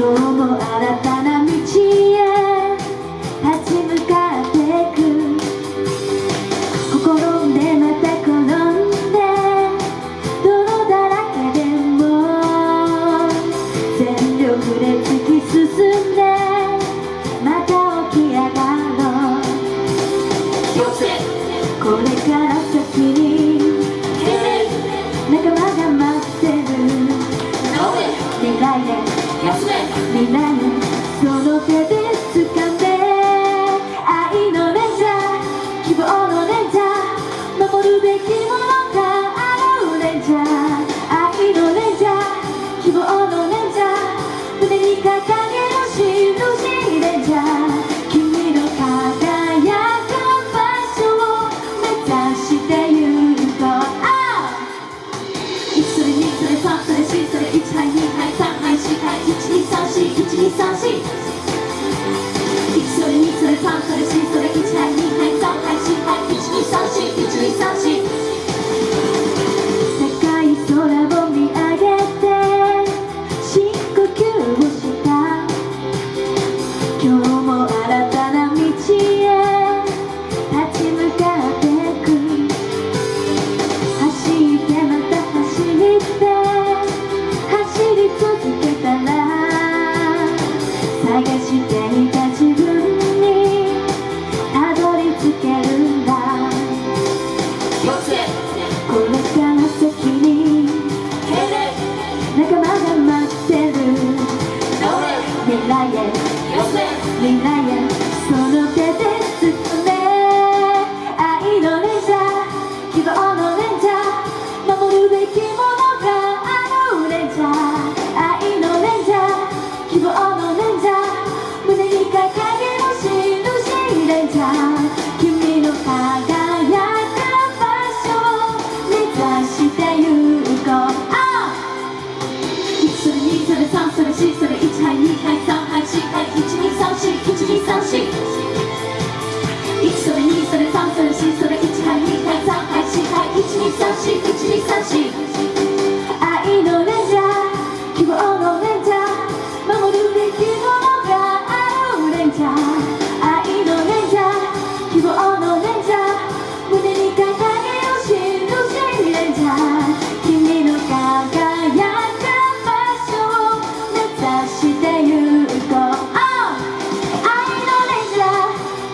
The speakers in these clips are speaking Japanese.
今日も新たな道へ立ち向かってく。転んでまた転んで泥だらけでも全力で突き進んでまた起き上がろう。これから探していた自分にたどり着けるんだ。これから先に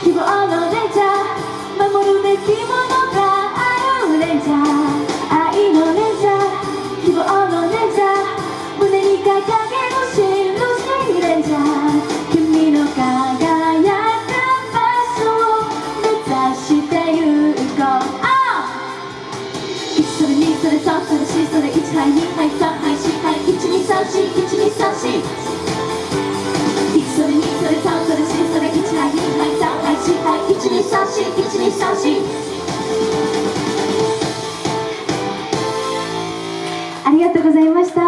希望のレンジャー守るべきものがあるレンジャー愛のレンジャー希望のレンジャー胸に掲げる印レンジャー君の輝く場所を目指してゆこう、oh! 1それ2それ3それ4それ1はい2はい3はい4はい12341234がとうございました。